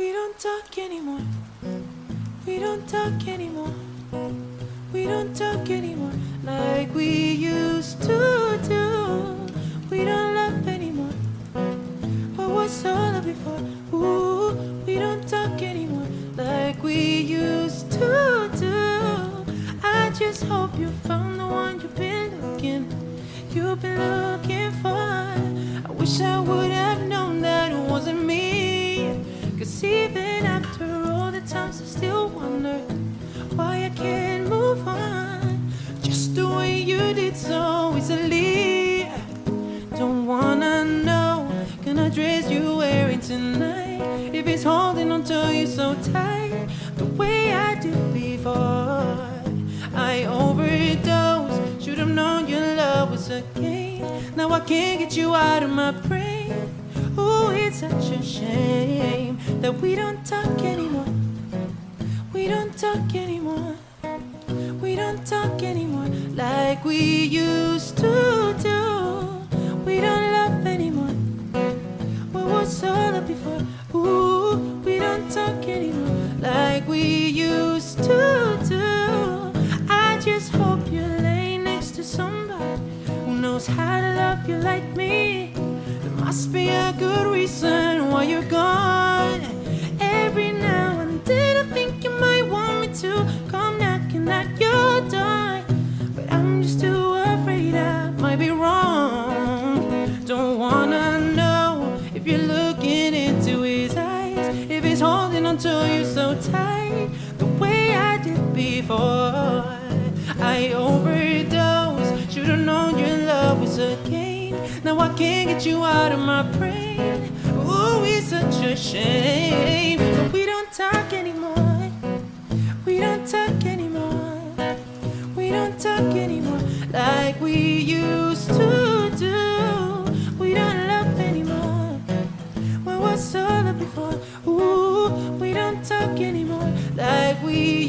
We don't talk anymore. We don't talk anymore. We don't talk anymore like we used to do. We don't laugh anymore. What was all of before? Ooh, we don't talk anymore like we used to do. I just hope you found the one you've been looking, you've been looking for. I wish I would have dress you're wearing tonight. If it's holding on to you so tight, the way I did before. I overdosed, should've known your love was a game. Now I can't get you out of my brain. Oh, it's such a shame that we don't talk anymore. We don't talk anymore. We don't talk anymore like we used to before? Ooh, we don't talk anymore like we used to do. I just hope you lay next to somebody who knows how to love you like me. There must be a good reason why you're gone. To you so tight, the way I did before. I overdosed, should've known your love was a game. Now I can't get you out of my brain. Ooh, it's such a shame. But we don't talk anymore. We don't talk anymore. We don't talk anymore like we used to do. We don't love anymore. What was all of before? Talk anymore like we